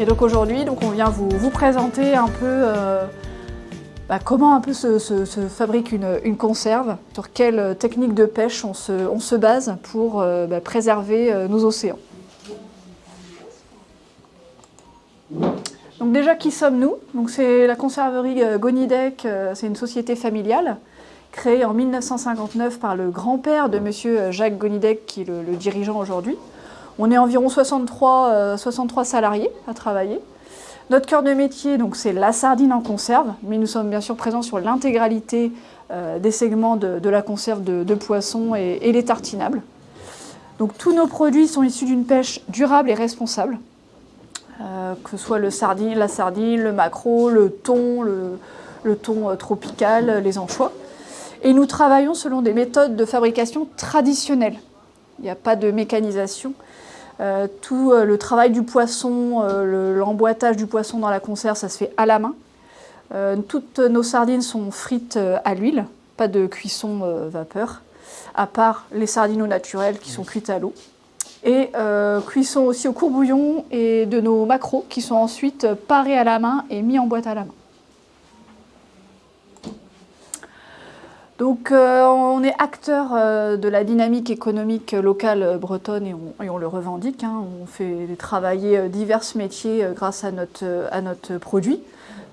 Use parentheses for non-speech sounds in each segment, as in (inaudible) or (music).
Et donc aujourd'hui, donc on vient vous, présenter un peu euh, bah, comment un peu se, fabrique une, conserve, sur quelle technique de pêche on se, on se base pour euh, bah, préserver euh, nos océans. Donc déjà, qui sommes-nous? C'est la conserverie euh, Gonidec, euh, c'est une société familiale créée en 1959 par le grand-père de monsieur Jacques Gonidec, qui est le dirigeant aujourd'hui. On est environ 63, euh, 63 salariés à travailler. Notre cœur de métier, donc, c'est la sardine en conserve, mais nous sommes bien sûr présents sur l'intégralité euh, des segments de, la conserve de, poissons et, les tartinables. Donc tous nos produits sont issus d'une pêche durable et responsable, euh, que ce soit le sardine, la sardine, le maquereau, le thon, le, le thon tropical, les anchois. Et nous travaillons selon des méthodes de fabrication traditionnelles. Il n'y a pas de mécanisation. Euh, tout euh, le travail du poisson, euh, le- l'emboîtage du poisson dans la conserve, ça se fait à la main. Toutes nos sardines sont frites à l'huile, pas de cuisson vapeur, à part les sardines au naturel qui sont cuites à l'eau. Et cuisson aussi au courbouillon et de nos maquereaux qui sont ensuite parés à la main et mis en boîte à la main. Donc euh, on est acteur euh, de la dynamique économique locale euh, bretonne et on, le revendique. hein. On fait travailler divers métiers grâce à notre, produit.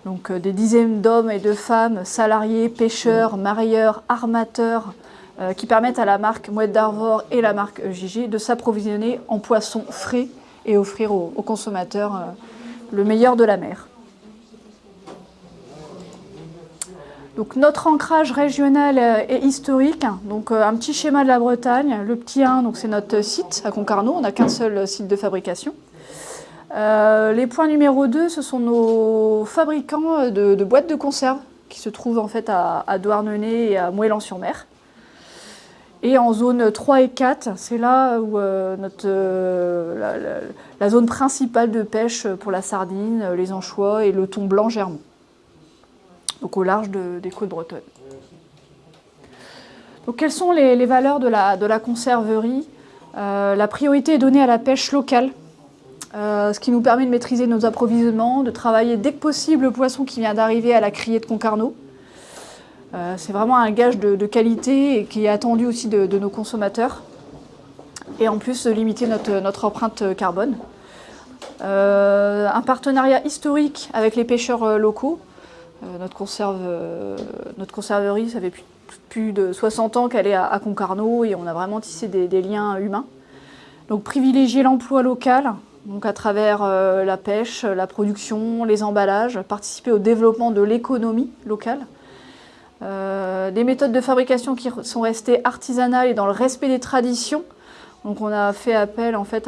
Donc des dizaines d'hommes et de femmes, salariés, pêcheurs, marieurs, armateurs, qui permettent à la marque Mouette d'Arvor et la marque JG de s'approvisionner en poissons frais et offrir aux, consommateurs le meilleur de la mer. Donc notre ancrage régional euh, et historique, donc euh, un petit schéma de la Bretagne. Le petit 1, donc c'est notre site à Concarneau, on n'a qu'un seul site de fabrication. Euh, les points numéro 2, ce sont nos fabricants de, boîtes de conserve qui se trouvent en fait à, Douarnenez et à Moëlan-sur-Mer. Et en zone 3 et 4, c'est là où notre, la, la- zone principale de pêche pour la sardine, les anchois et le thon blanc germont donc au large de- des côtes bretonnes. Donc quelles sont les, valeurs de la, la conserverie? Euh, La priorité est donnée à la pêche locale, euh, ce qui nous permet de maîtriser nos approvisionnements, de travailler dès que possible le poisson qui vient d'arriver à la criée de Concarneau. Euh, C'est vraiment un gage de, qualité et qui est attendu aussi de, nos consommateurs. Et en plus limiter notre, empreinte carbone. Un partenariat historique avec les pêcheurs locaux, notre, conserve, euh, notre conserverie, ça fait plus, de 60 ans qu'elle est à, Concarneau et on a vraiment tissé des, liens humains. Donc privilégier l'emploi local, à travers euh, la pêche, la production, les emballages, participer au développement de l'économie locale. Euh, des méthodes de fabrication qui sont restées artisanales et dans le respect des traditions. Donc on a fait appel en fait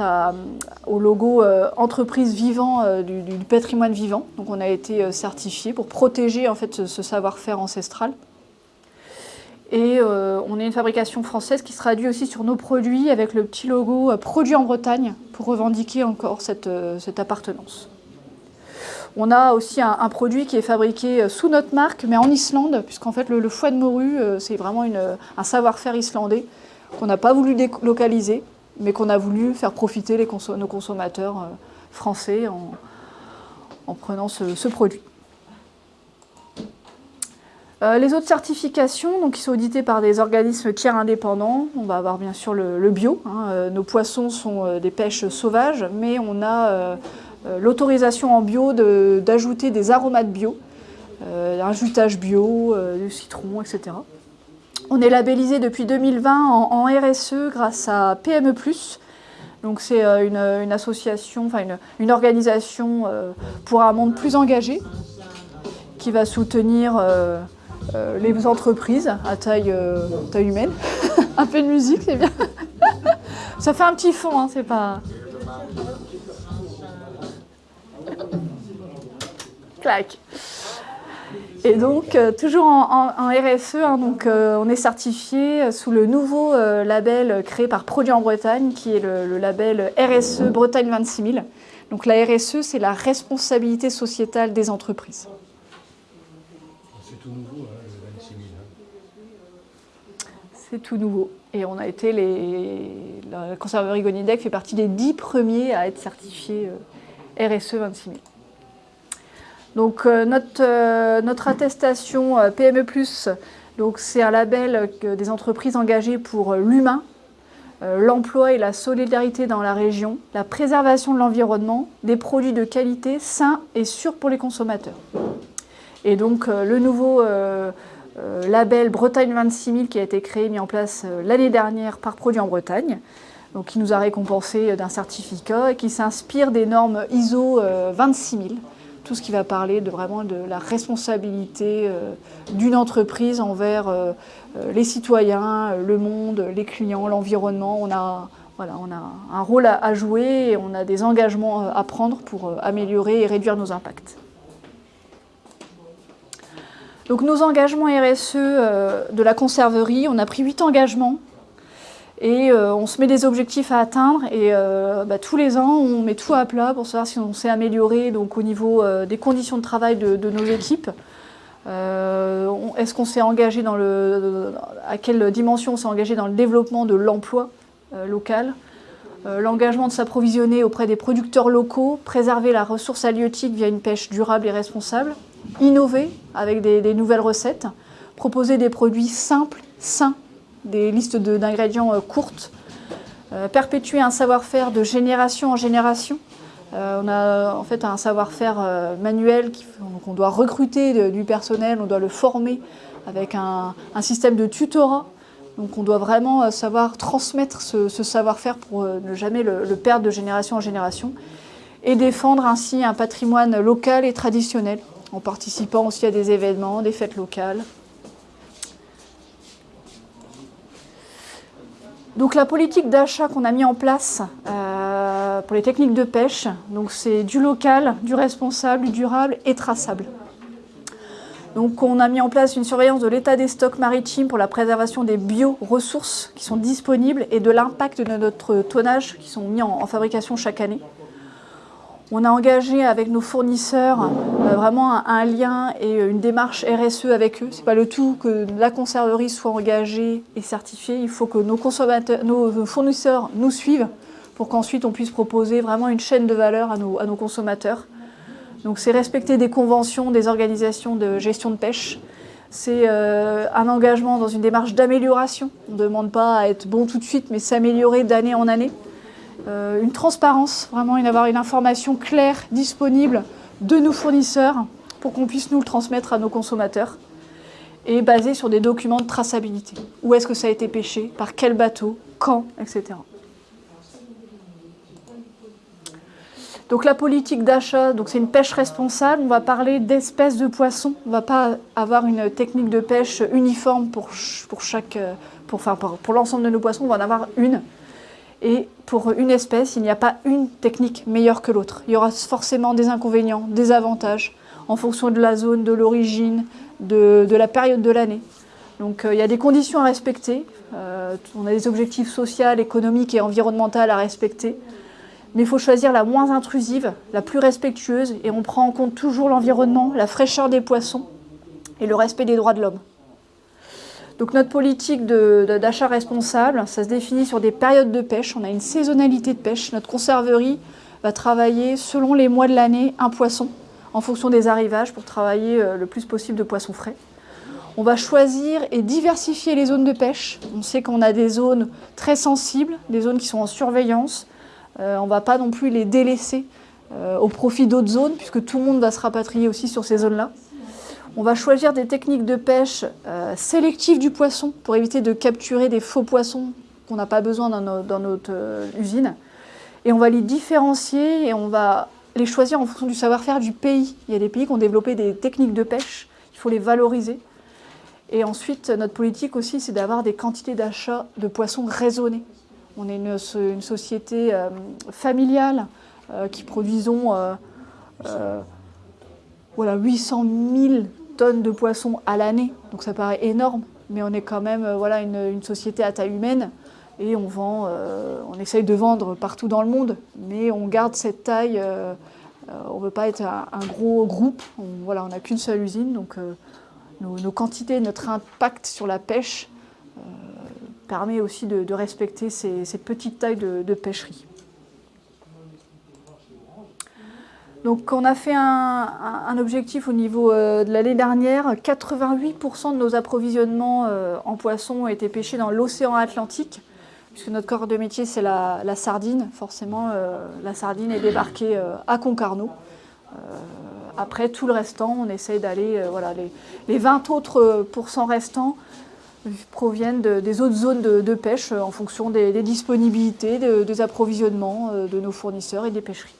au logo euh, entreprise vivant euh, du, patrimoine vivant. Donc on a été euh, certifié pour protéger en fait ce, savoir-faire ancestral. Et on est une fabrication française qui se traduit aussi sur nos produits avec le petit logo produit en Bretagne pour revendiquer encore cette, appartenance. On a aussi un, produit qui est fabriqué sous notre marque, mais en Islande, puisqu'en fait le, foie de morue, c'est vraiment un savoir-faire islandais qu'on n'a pas voulu délocaliser, mais qu'on a voulu faire profiter nos consommateurs euh, français en, en prenant ce, produit. Euh, les autres certifications, donc, qui sont auditées par des organismes tiers indépendants, on va avoir bien sûr le, bio. hein, euh, nos poissons sont des pêches sauvages, mais on a l'autorisation en bio d'ajouter des aromates bio, un jutage bio, du citron, etc. On est labellisé depuis 2020 en, RSE grâce à PME+. Donc c'est euh, une, une association, enfin une, organisation euh, pour un monde plus engagé qui va soutenir euh, euh, les entreprises à taille, euh, taille humaine. (laughs) un peu de musique, c'est bien. Ça fait un petit fond, hein, c'est pas... Clac. Et donc, euh, toujours en, en- en RSE, hein, donc, euh, on est certifié sous le nouveau euh, label créé par Produits en Bretagne, qui est le, le label RSE Bretagne 26 000. Donc la RSE, c'est la responsabilité sociétale des entreprises. C'est tout nouveau, hein, le 26 000. hein. C'est tout nouveau. Et on a été les... La conserverie Gonidec fait partie des dix premiers à être certifiés RSE 26 000. Donc notre, notre attestation PME+, c'est un label des entreprises engagées pour l'humain, l'emploi et la solidarité dans la région, la préservation de l'environnement, des produits de qualité sains et sûrs pour les consommateurs. Et donc le nouveau euh, label Bretagne 26 000 qui a été créé, mis en place euh, l'année dernière par Produits en Bretagne, donc qui nous a récompensé euh, d'un certificat et qui s'inspire des normes ISO 26 000, tout ce qui va parler de vraiment de la responsabilité d'une entreprise envers les citoyens, le monde, les clients, l'environnement. On a, on a un rôle à jouer et on a des engagements à prendre pour améliorer et réduire nos impacts. Donc nos engagements RSE euh, de la conserverie, on a pris 8 engagements et euh, on se met des objectifs à atteindre et euh, bah, tous les ans on met tout à plat pour savoir si on s'est amélioré donc, au niveau des conditions de travail de, nos équipes. Est-ce qu'on s'est engagé dans le... à quelle dimension on s'est engagé dans le développement de l'emploi local? L'engagement de s'approvisionner auprès des producteurs locaux, préserver la ressource halieutique via une pêche durable et responsable innover avec des, nouvelles recettes, proposer des produits simples, sains, des listes d'ingrédients euh, courtes, euh, perpétuer un savoir-faire de génération en génération. Euh, on a en fait un savoir-faire manuel qu'on doit recruter du personnel, on doit le former avec un, système de tutorat. Donc on doit vraiment savoir transmettre ce, savoir-faire pour ne jamais le perdre de génération en génération et défendre ainsi un patrimoine local et traditionnel en participant aussi à des événements, des fêtes locales. Donc la politique d'achat qu'on a mis en place euh, pour les techniques de pêche, c'est du local, du responsable, du durable et traçable. Donc on a mis en place une surveillance de l'état des stocks maritimes pour la préservation des bioressources qui sont disponibles et de l'impact de notre tonnage qui sont mis en fabrication chaque année. On a engagé avec nos fournisseurs euh, vraiment un, lien et une démarche RSE avec eux. Ce n'est pas le tout que la conserverie soit engagée et certifiée. Il faut que nos, fournisseurs nous suivent pour qu'ensuite on puisse proposer vraiment une chaîne de valeur à nos, consommateurs. Donc c'est respecter des conventions des organisations de gestion de pêche. C'est euh, un engagement dans une démarche d'amélioration. On ne demande pas à être bon tout de suite, mais s'améliorer d'année en année. Euh, une transparence, vraiment, et d'avoir une information claire, disponible de nos fournisseurs pour qu'on puisse nous le transmettre à nos consommateurs et basé sur des documents de traçabilité. Où est-ce que ça a été pêché, par quel bateau, quand, etc. Donc la politique d'achat, c'est une pêche responsable. On va parler d'espèces de poissons. On ne va pas avoir une technique de pêche uniforme pour, pour, chaque, pour, pour l'ensemble de nos poissons. On va en avoir une. Et pour une espèce, il n'y a pas une technique meilleure que l'autre. Il y aura forcément des inconvénients, des avantages, en fonction de la zone, de l'origine, de, la période de l'année. Donc euh, il y a des conditions à respecter. Euh, on a des objectifs sociaux, économiques et environnementaux à respecter. Mais il faut choisir la moins intrusive, la plus respectueuse, et on prend en compte toujours l'environnement, la fraîcheur des poissons et le respect des droits de l'homme. Donc notre politique d'achat responsable, ça se définit sur des périodes de pêche. On a une saisonnalité de pêche. Notre conserverie va travailler selon les mois de l'année un poisson en fonction des arrivages pour travailler euh, le plus possible de poissons frais. On va choisir et diversifier les zones de pêche. On sait qu'on a des zones très sensibles, des zones qui sont en surveillance. Euh, on ne va pas non plus les délaisser euh, au profit d'autres zones, puisque tout le monde va se rapatrier aussi sur ces zones-là. On va choisir des techniques de pêche euh, sélectives du poisson pour éviter de capturer des faux poissons qu'on n'a pas besoin dans, notre euh, usine. Et on va les différencier et on va les choisir en fonction du savoir-faire du pays. Il y a des pays qui ont développé des techniques de pêche, il faut les valoriser. Et ensuite, notre politique aussi, c'est d'avoir des quantités d'achat de poissons raisonnées. On est une, société euh, familiale qui produisons voilà, 800 000 tonnes de poissons à l'année, donc ça paraît énorme, mais on est quand même euh, voilà, une, société à taille humaine et on vend, euh, essaye de vendre partout dans le monde, mais on garde cette taille, euh, on ne veut pas être un, gros groupe, on n'a qu'une seule usine, donc nos, quantités, notre impact sur la pêche permet aussi de, respecter ces, petites tailles de pêcherie. Donc on a fait un, objectif au niveau de l'année dernière, 88% de nos approvisionnements en poissons ont été pêchés dans l'océan Atlantique, puisque notre corps de métier c'est la, sardine, forcément la sardine est débarquée à Concarneau. après tout le restant, on essaye d'aller, voilà, les, 20 autres pourcents restants, proviennent des autres zones de, pêche euh, en fonction des, disponibilités, des approvisionnements euh, de nos fournisseurs et des pêcheries.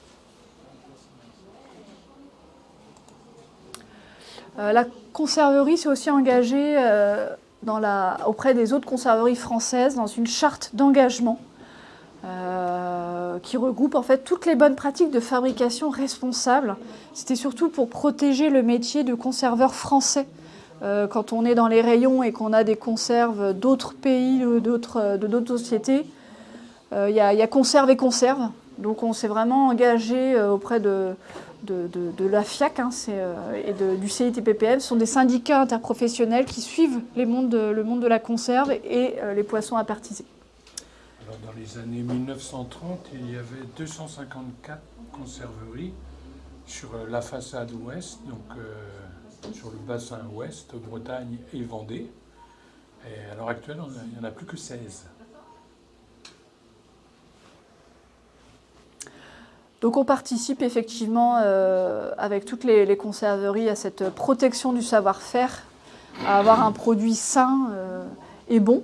La conserverie s'est aussi engagée auprès des autres conserveries françaises dans une charte d'engagement qui regroupe en fait toutes les bonnes pratiques de fabrication responsable. C'était surtout pour protéger le métier de conserveur français euh, quand on est dans les rayons et qu'on a des conserves d'autres pays, de d'autres sociétés, euh, il y, a conserve et conserve. Donc on s'est vraiment engagé euh, auprès de, la FIAC hein, et du CITPPM. Sont des syndicats interprofessionnels qui suivent le monde de la conserve et les poissons à partiser. Alors dans les années 1930, il y avait 254 conserveries sur la façade ouest, donc sur le bassin ouest, Bretagne et Vendée. Et à l'heure actuelle, il n'y en a plus que 16. Donc on participe effectivement euh, avec toutes les, conserveries à cette protection du savoir-faire, à avoir un produit sain euh, et bon.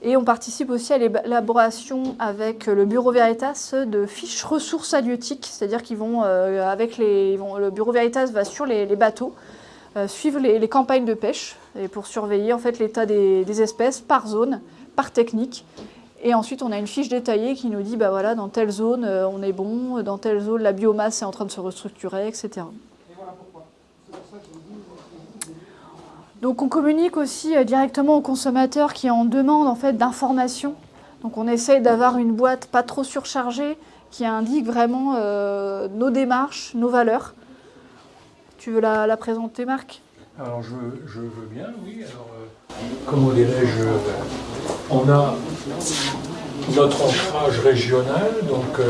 Et on participe aussi à l'élaboration avec le Bureau Veritas de fiches ressources halieutiques, c'est-à-dire qu'ils vont, euh, avec les, le Bureau Veritas va sur les bateaux suivre les, campagnes de pêche et pour surveiller en fait l'état des, espèces par zone, par technique. Et ensuite, on a une fiche détaillée qui nous dit, bah voilà, dans telle zone, euh, on est bon, dans telle zone, la biomasse est en train de se restructurer, etc. Donc on communique aussi euh, directement aux consommateurs qui en demandent en fait d'informations. Donc on essaye d'avoir une boîte pas trop surchargée qui indique vraiment nos démarches, nos valeurs. Tu veux la, présenter, Marc? Alors, je, veux bien, oui. Alors, euh, comment dirais-je On a notre ancrage régional, donc... Euh,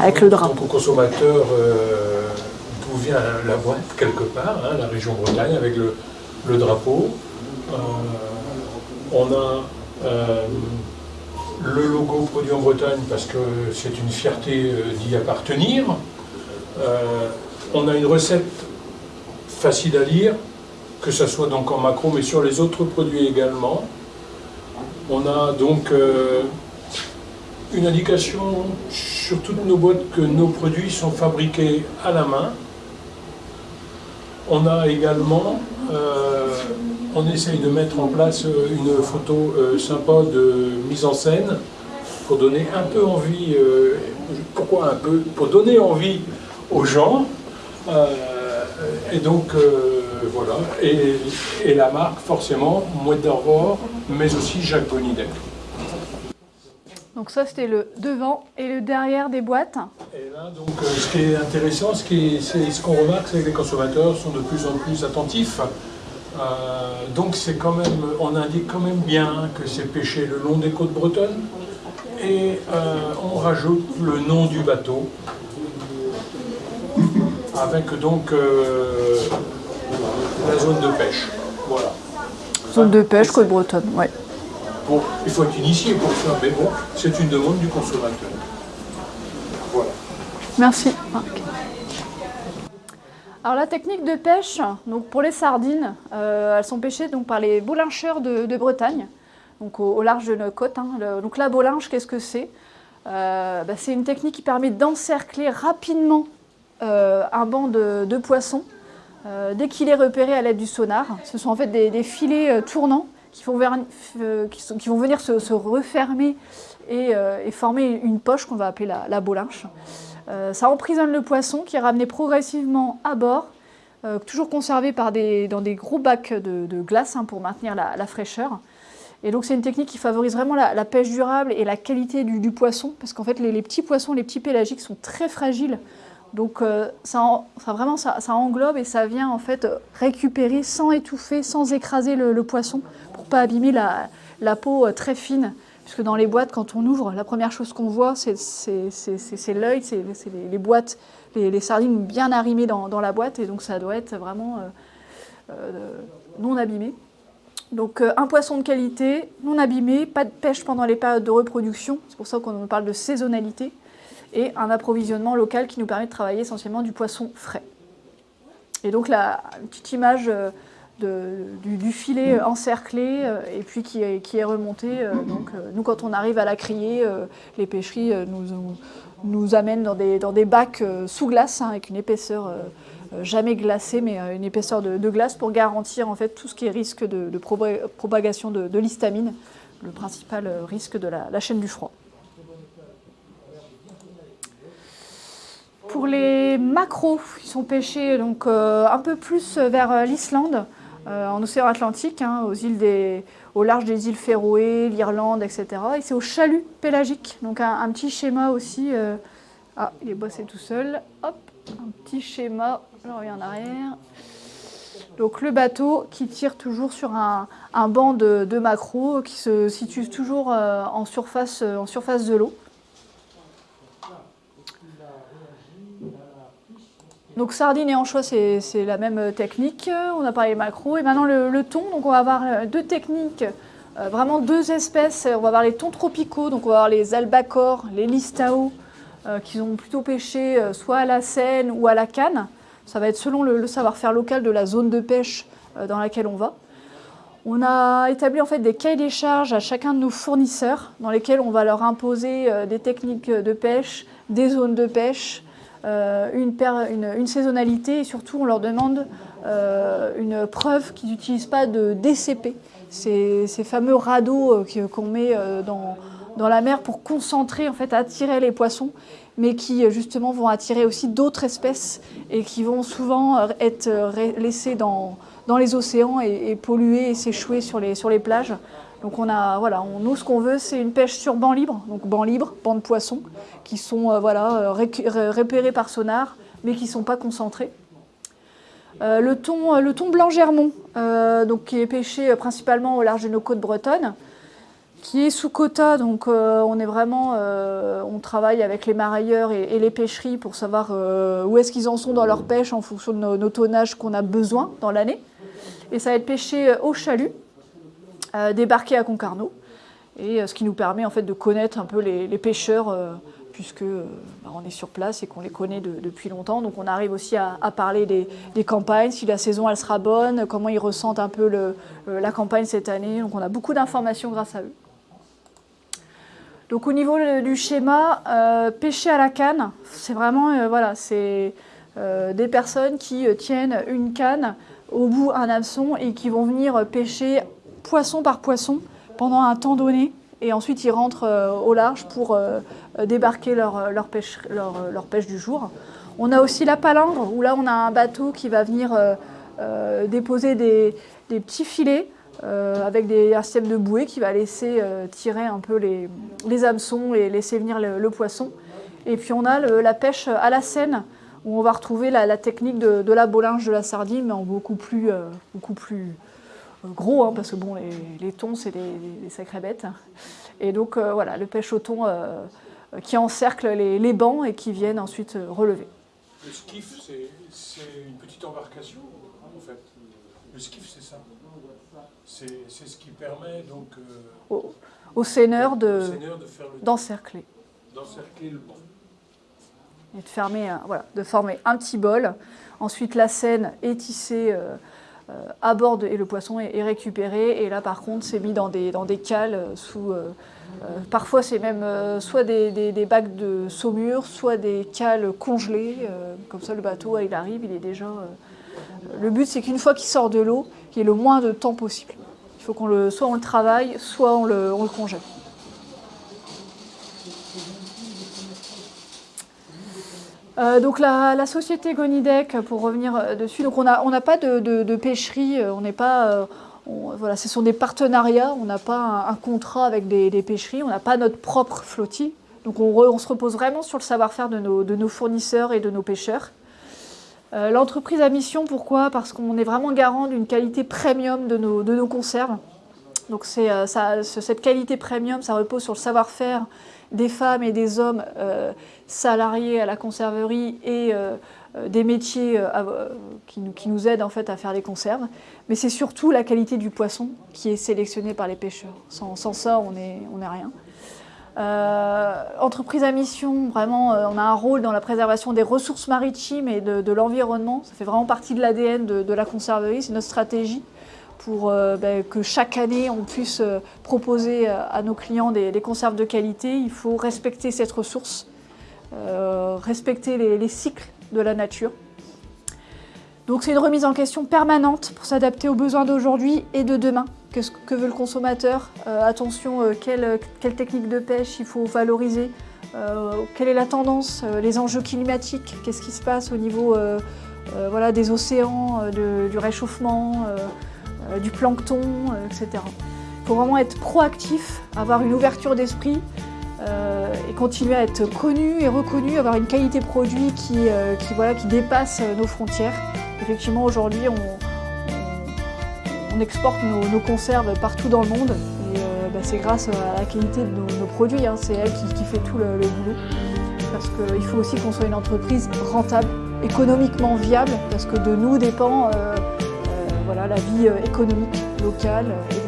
Avec le drapeau. Pour consommateur, euh, d'où vient la boîte, quelque part, hein, la région Bretagne, avec le, drapeau. on a le logo produit en Bretagne parce que c'est une fierté d'y appartenir. Euh, on a une recette facile à lire, que ce soit donc en macro, mais sur les autres produits également. On a donc euh, une indication sur toutes nos boîtes que nos produits sont fabriqués à la main. On a également, euh, on essaye de mettre en place une photo sympa de mise en scène pour donner un peu envie, pourquoi un peu Pour donner envie aux gens. Euh, et donc, euh, voilà. Et, la marque, forcément, Mouette mais aussi Jacques Bonidec. Donc ça, c'était le devant et le derrière des boîtes. Et là, donc, euh, ce qui est intéressant, ce qu'on ce remarque, c'est que les consommateurs sont de plus en plus attentifs. donc c'est quand même, on indique quand même bien que c'est pêché le long des côtes bretonnes. Et on rajoute le nom du bateau avec donc euh, la zone de pêche. Voilà. Zone de pêche côte bretonne, oui. Bon, il faut être initié pour ça, mais bon, c'est une demande du consommateur. Voilà. Merci Alors la technique de pêche, donc pour les sardines, euh, elles sont pêchées donc, par les boulincheurs de, Bretagne, donc au, large de nos côtes. Hein. donc la boulinche, qu'est-ce que c'est? Euh, bah, C'est une technique qui permet d'encercler rapidement un banc de, poissons euh, dès qu'il est repéré à l'aide du sonar. Ce sont en fait des, filets euh, tournants qui vont, venir se, refermer et, former une poche qu'on va appeler la, bolinche. ça emprisonne le poisson qui est ramené progressivement à bord, toujours conservé dans des gros bacs de, glace hein, pour maintenir la, fraîcheur. Et donc c'est une technique qui favorise vraiment la, pêche durable et la qualité du, poisson, parce qu'en fait les, petits poissons, les petits pélagiques sont très fragiles donc euh, ça, vraiment, ça, englobe et ça vient en fait récupérer sans étouffer, sans écraser le, poisson pour ne pas abîmer la, peau euh, très fine. Puisque dans les boîtes, quand on ouvre, la première chose qu'on voit, c'est l'œil, c'est les, boîtes, les, sardines bien arrimées dans, la boîte, et donc ça doit être vraiment non abîmé. Donc un poisson de qualité, non abîmé, pas de pêche pendant les périodes de reproduction, c'est pour ça qu'on parle de saisonnalité, et un approvisionnement local qui nous permet de travailler essentiellement du poisson frais. Et donc la petite image euh, du, filet encerclé euh, et puis qui est, qui remonté. Euh, donc nous quand on arrive à la crier, les pêcheries nous, amènent dans des, dans des bacs sous glace hein, avec une épaisseur jamais glacée mais une épaisseur de, glace pour garantir en fait tout ce qui est risque de, propagation de, l'histamine, le principal risque de la chaîne du froid. Pour les macros, ils sont pêchés donc, euh, un peu plus vers euh, l'Islande, euh, en océan Atlantique, hein, aux îles au large des îles Féroé, l'Irlande, etc. Et c'est au chalut pélagique, donc un, petit schéma aussi. Ah, il est bossé tout seul. Hop, un petit schéma, je reviens en arrière. Donc le bateau qui tire toujours sur un, banc de, de qui se situe toujours en, surface, en surface de l'eau. Donc sardines et anchois, c'est la même technique. On a parlé macro. Et maintenant le, thon, donc on va avoir euh, deux techniques, euh, vraiment deux espèces. On va avoir les thons tropicaux, donc on va avoir les albacores, les listao, euh, qui ont plutôt pêché soit à la Seine ou à la canne. Ça va être selon le, savoir-faire local de la zone de pêche dans laquelle on va. On a établi en fait des cahiers des charges à chacun de nos fournisseurs dans lesquels on va leur imposer des techniques de pêche, des zones de pêche, euh, une, saisonnalité et surtout on leur demande euh, une preuve qu'ils n'utilisent pas de DCP, ces, fameux radeaux euh, qu'on met dans, dans, la mer pour concentrer, en fait, attirer les poissons, mais qui justement vont attirer aussi d'autres espèces et qui vont souvent être laissés dans, dans les océans et, polluer et s'échouer sur les, sur les plages. Donc on a, voilà, on, nous ce qu'on veut c'est une pêche sur banc libre, donc banc libre, banc de poissons, qui sont euh, voilà, euh, repérés par sonar, mais qui ne sont pas concentrés. Euh, le, thon, le thon blanc germont, donc, qui est pêché principalement au large de nos côtes bretonnes, qui est sous quota, donc on est vraiment, on travaille avec les marailleurs et, les pêcheries pour savoir où est-ce qu'ils en sont dans leur pêche en fonction de nos, nos tonnages qu'on a besoin dans l'année. Et ça va être pêché au chalut, débarqué à Concarneau, et ce qui nous permet en fait de connaître un peu les, pêcheurs puisque bah, on est sur place et qu'on les connaît depuis longtemps. Donc on arrive aussi à, parler des, campagnes, si la saison elle sera bonne, comment ils ressentent un peu la campagne cette année. Donc on a beaucoup d'informations grâce à eux. Donc au niveau du schéma, euh, pêcher à la canne, c'est vraiment euh, voilà, c'est euh, des personnes qui tiennent une canne au bout un hameçon et qui vont venir pêcher poisson par poisson pendant un temps donné et ensuite ils rentrent euh, au large pour euh, débarquer leur, leur, pêche, leur, pêche, du jour. On a aussi la palangre, où là on a un bateau qui va venir euh, déposer des, petits filets avec des, un système de bouée qui va laisser tirer un peu les, les, hameçons et laisser venir le, poisson. Et puis on a la pêche à la Seine, où on va retrouver la, technique de, de, la bolinge de la sardine, mais en beaucoup plus, beaucoup plus gros, hein, parce que bon, les, thons, c'est des, sacrées bêtes. Et donc euh, voilà, le pêche au thon euh, qui encercle les, bancs et qui viennent ensuite euh, relever. Le skiff, c'est une petite embarcation, en fait. Le skiff, c'est ça. C'est ce qui permet donc... au, au seineur d'encercler. D'encercler le banc. Et de, fermer, voilà, de former un petit bol. Ensuite, la scène est tissée aborde et le poisson est, récupéré. Et là, par contre, c'est mis dans des, dans cales euh, sous... Euh, euh, parfois, c'est même soit des, des, bacs de saumure, soit des cales congelées. comme ça, le bateau, il arrive, il est déjà... le but, c'est qu'une fois qu'il sort de l'eau, qu'il y ait le moins de temps possible. Il faut qu'on le, soit on le travaille, soit on le, on le congèle. Euh, donc la, société Gonidec, pour revenir euh, dessus, donc on n'a pas de, pêcherie, euh, on n'est pas, voilà, ce sont des partenariats, on n'a pas un, contrat avec des, pêcheries, on n'a pas notre propre flottille. Donc on, se repose vraiment sur le savoir-faire de nos, fournisseurs et de nos pêcheurs. L'entreprise à mission, pourquoi? Parce qu'on est vraiment garant d'une qualité premium de de nos conserves. Donc c'est, cette qualité premium, ça repose sur le savoir-faire des femmes et des hommes salariés à la conserverie et des métiers qui, nous, aident en fait à faire les conserves. Mais c'est surtout la qualité du poisson qui est sélectionnée par les pêcheurs. Sans, ça, on n'est on est rien. Euh, entreprise à mission, vraiment, euh, on a un rôle dans la préservation des ressources maritimes et de, l'environnement. Ça fait vraiment partie de l'ADN de, la conserverie, c'est notre stratégie pour euh, ben, que chaque année on puisse proposer à nos clients des, conserves de qualité. Il faut respecter cette ressource, respecter les cycles de la nature. Donc c'est une remise en question permanente pour s'adapter aux besoins d'aujourd'hui et de demain. Que, que veut le consommateur? Euh, Attention, euh, quelle, technique de pêche il faut valoriser? Euh, Quelle est la tendance? Les enjeux climatiques? Qu'est-ce qui se passe au niveau des océans, du réchauffement, du plancton, etc. Il faut vraiment être proactif, avoir une ouverture d'esprit et continuer à être connu et reconnu, avoir une qualité produit qui, qui, voilà, qui dépasse nos frontières. Effectivement, aujourd'hui, on, exporte nos, conserves partout dans le monde. Et euh, bah, c'est grâce à la qualité de nos, produits, hein. c'est elle qui, fait tout le, boulot. Parce qu'il faut aussi qu'on soit une entreprise rentable, économiquement viable, parce que de nous dépend euh, euh, voilà, la vie économique locale et